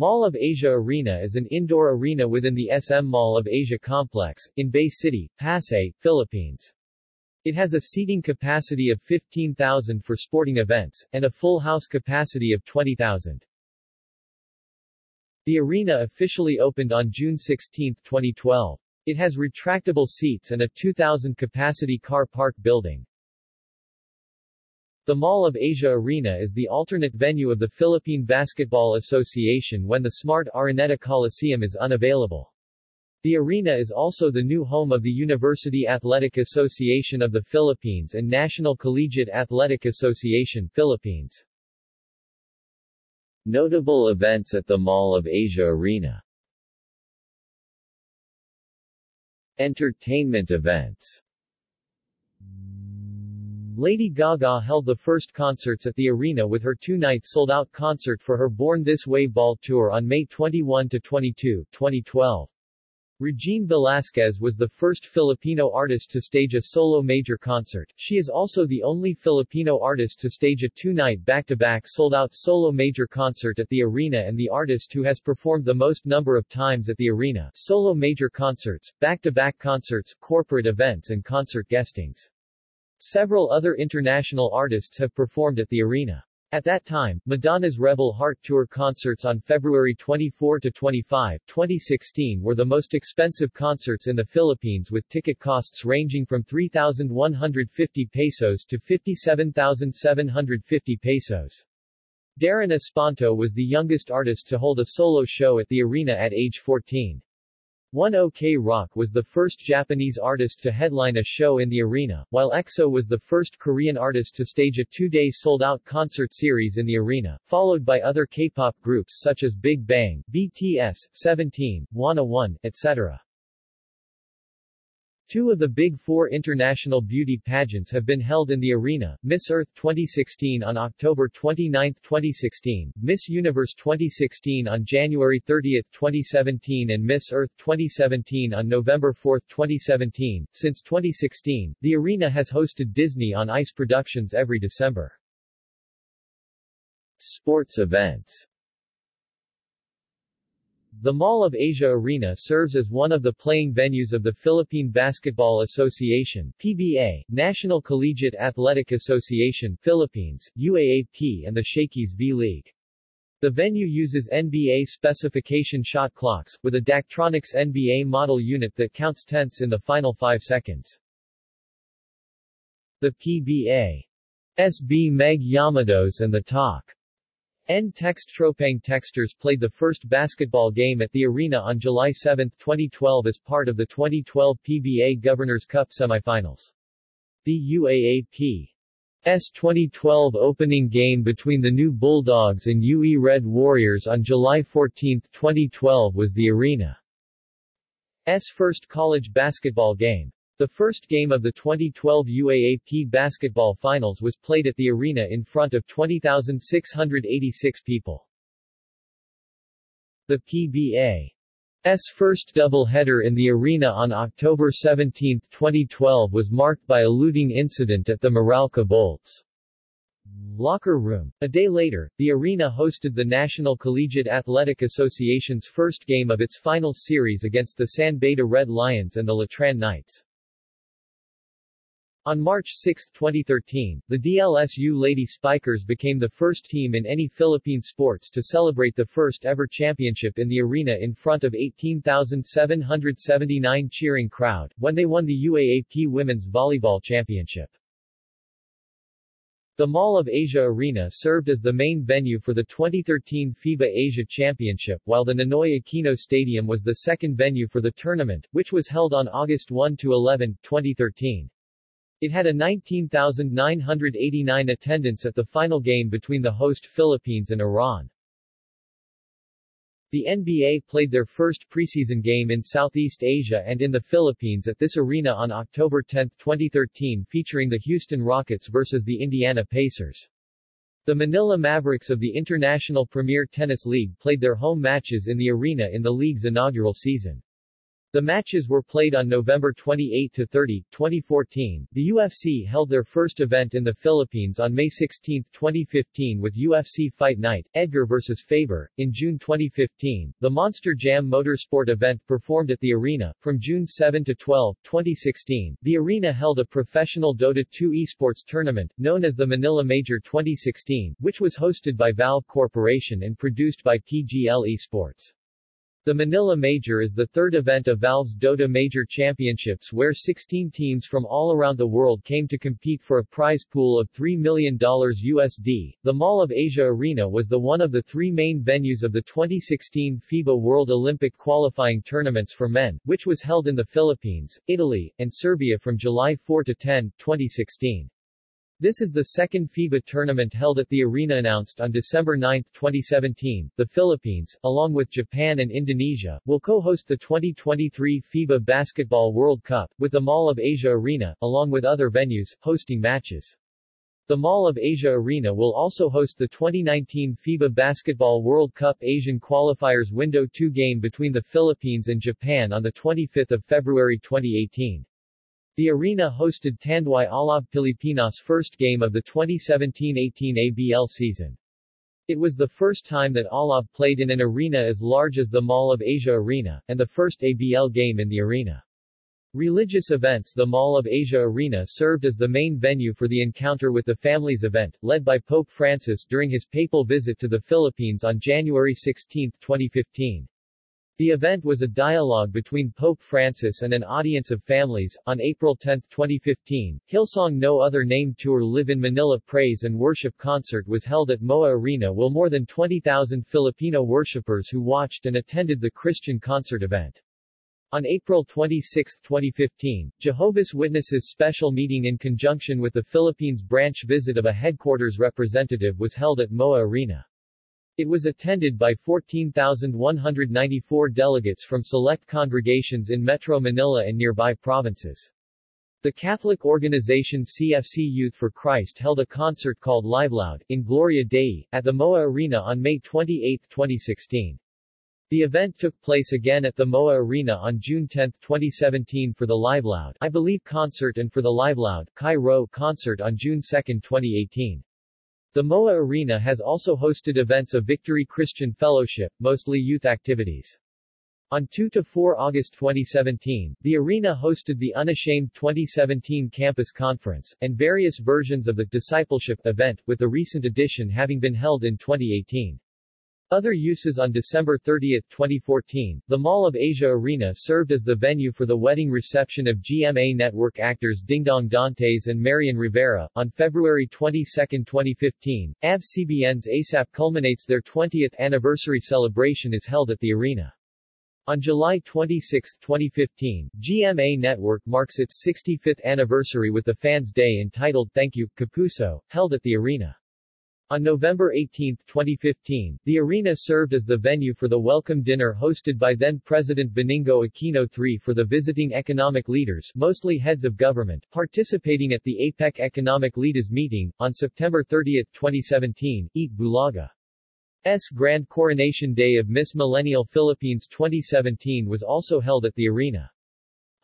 Mall of Asia Arena is an indoor arena within the SM Mall of Asia complex, in Bay City, Pasay, Philippines. It has a seating capacity of 15,000 for sporting events, and a full house capacity of 20,000. The arena officially opened on June 16, 2012. It has retractable seats and a 2,000 capacity car park building. The Mall of Asia Arena is the alternate venue of the Philippine Basketball Association when the Smart Araneta Coliseum is unavailable. The arena is also the new home of the University Athletic Association of the Philippines and National Collegiate Athletic Association Philippines. Notable events at the Mall of Asia Arena Entertainment events Lady Gaga held the first concerts at the arena with her two-night sold-out concert for her Born This Way Ball tour on May 21-22, 2012. Regine Velasquez was the first Filipino artist to stage a solo major concert. She is also the only Filipino artist to stage a two-night back-to-back sold-out solo major concert at the arena and the artist who has performed the most number of times at the arena. Solo major concerts, back-to-back concerts, corporate events and concert guestings. Several other international artists have performed at the arena. At that time, Madonna's Rebel Heart Tour concerts on February 24-25, 2016 were the most expensive concerts in the Philippines with ticket costs ranging from 3,150 pesos to 57,750 pesos. Darren Espanto was the youngest artist to hold a solo show at the arena at age 14. One OK Rock was the first Japanese artist to headline a show in the arena, while EXO was the first Korean artist to stage a two-day sold-out concert series in the arena, followed by other K-pop groups such as Big Bang, BTS, Seventeen, Wanna One, etc. Two of the Big Four international beauty pageants have been held in the arena, Miss Earth 2016 on October 29, 2016, Miss Universe 2016 on January 30, 2017 and Miss Earth 2017 on November 4, 2017. Since 2016, the arena has hosted Disney on Ice productions every December. Sports events the Mall of Asia Arena serves as one of the playing venues of the Philippine Basketball Association PBA, National Collegiate Athletic Association Philippines, UAAP and the Shakey's V-League. The venue uses NBA specification shot clocks, with a Daktronics NBA model unit that counts tenths in the final five seconds. The PBA SB Meg Llamados and the Talk N Text Tropang Texters played the first basketball game at the arena on July 7, 2012 as part of the 2012 PBA Governors Cup semifinals. The UAAP's 2012 opening game between the new Bulldogs and UE Red Warriors on July 14, 2012 was the arena's first college basketball game. The first game of the 2012 UAAP basketball finals was played at the arena in front of 20,686 people. The PBA's first doubleheader in the arena on October 17, 2012 was marked by a looting incident at the Meralco Bolts locker room. A day later, the arena hosted the National Collegiate Athletic Association's first game of its final series against the San Beda Red Lions and the Letran Knights. On March 6, 2013, the DLSU Lady Spikers became the first team in any Philippine sports to celebrate the first ever championship in the arena in front of 18,779 cheering crowd, when they won the UAAP Women's Volleyball Championship. The Mall of Asia Arena served as the main venue for the 2013 FIBA Asia Championship while the Ninoy Aquino Stadium was the second venue for the tournament, which was held on August 1-11, 2013. It had a 19,989 attendance at the final game between the host Philippines and Iran. The NBA played their first preseason game in Southeast Asia and in the Philippines at this arena on October 10, 2013 featuring the Houston Rockets versus the Indiana Pacers. The Manila Mavericks of the International Premier Tennis League played their home matches in the arena in the league's inaugural season. The matches were played on November 28-30, 2014. The UFC held their first event in the Philippines on May 16, 2015 with UFC Fight Night, Edgar vs. Faber. In June 2015, the Monster Jam Motorsport event performed at the arena. From June 7 to 12, 2016, the arena held a professional Dota 2 esports tournament, known as the Manila Major 2016, which was hosted by Valve Corporation and produced by PGL Esports. The Manila Major is the third event of Valve's Dota Major Championships where 16 teams from all around the world came to compete for a prize pool of $3 million USD. The Mall of Asia Arena was the one of the three main venues of the 2016 FIBA World Olympic qualifying tournaments for men, which was held in the Philippines, Italy, and Serbia from July 4 to 10, 2016. This is the second FIBA tournament held at the arena announced on December 9, 2017. The Philippines, along with Japan and Indonesia, will co-host the 2023 FIBA Basketball World Cup, with the Mall of Asia Arena, along with other venues, hosting matches. The Mall of Asia Arena will also host the 2019 FIBA Basketball World Cup Asian Qualifiers Window 2 game between the Philippines and Japan on 25 February 2018. The arena hosted Tanduay Alab Pilipinas' first game of the 2017-18 ABL season. It was the first time that Alab played in an arena as large as the Mall of Asia Arena, and the first ABL game in the arena. Religious events The Mall of Asia Arena served as the main venue for the Encounter with the Families event, led by Pope Francis during his papal visit to the Philippines on January 16, 2015. The event was a dialogue between Pope Francis and an audience of families. On April 10, 2015, Hillsong No Other Name Tour Live in Manila Praise and Worship Concert was held at MOA Arena while more than 20,000 Filipino worshippers who watched and attended the Christian concert event. On April 26, 2015, Jehovah's Witnesses special meeting in conjunction with the Philippines branch visit of a headquarters representative was held at MOA Arena. It was attended by 14,194 delegates from select congregations in Metro Manila and nearby provinces. The Catholic organization CFC Youth for Christ held a concert called Live Loud, in Gloria Dei, at the MOA Arena on May 28, 2016. The event took place again at the MOA Arena on June 10, 2017 for the Live Loud I Believe concert and for the Live Loud Kairos concert on June 2, 2018. The MOA Arena has also hosted events of Victory Christian Fellowship, mostly youth activities. On 2-4 August 2017, the arena hosted the Unashamed 2017 Campus Conference, and various versions of the Discipleship event, with the recent edition having been held in 2018. Other uses On December 30, 2014, the Mall of Asia Arena served as the venue for the wedding reception of GMA Network actors Dingdong Dantes and Marian Rivera. On February 22, 2015, ABS-CBN's ASAP culminates their 20th anniversary celebration is held at the arena. On July 26, 2015, GMA Network marks its 65th anniversary with the Fans Day entitled Thank You, Kapuso, held at the arena. On November 18, 2015, the arena served as the venue for the welcome dinner hosted by then-President Benigno Aquino III for the visiting economic leaders mostly heads of government participating at the APEC Economic Leaders Meeting. On September 30, 2017, Eat Bulaga. S. Grand Coronation Day of Miss Millennial Philippines 2017 was also held at the arena.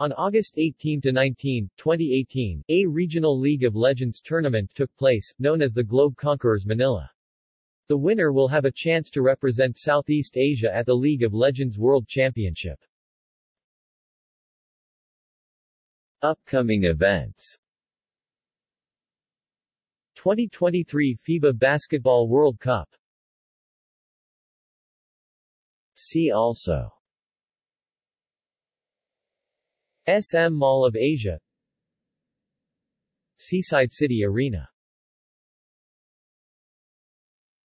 On August 18-19, 2018, a Regional League of Legends tournament took place, known as the Globe Conquerors Manila. The winner will have a chance to represent Southeast Asia at the League of Legends World Championship. Upcoming events 2023 FIBA Basketball World Cup See also SM Mall of Asia. Seaside City Arena.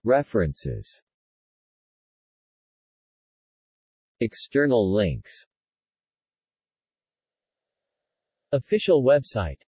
References. External links. Official website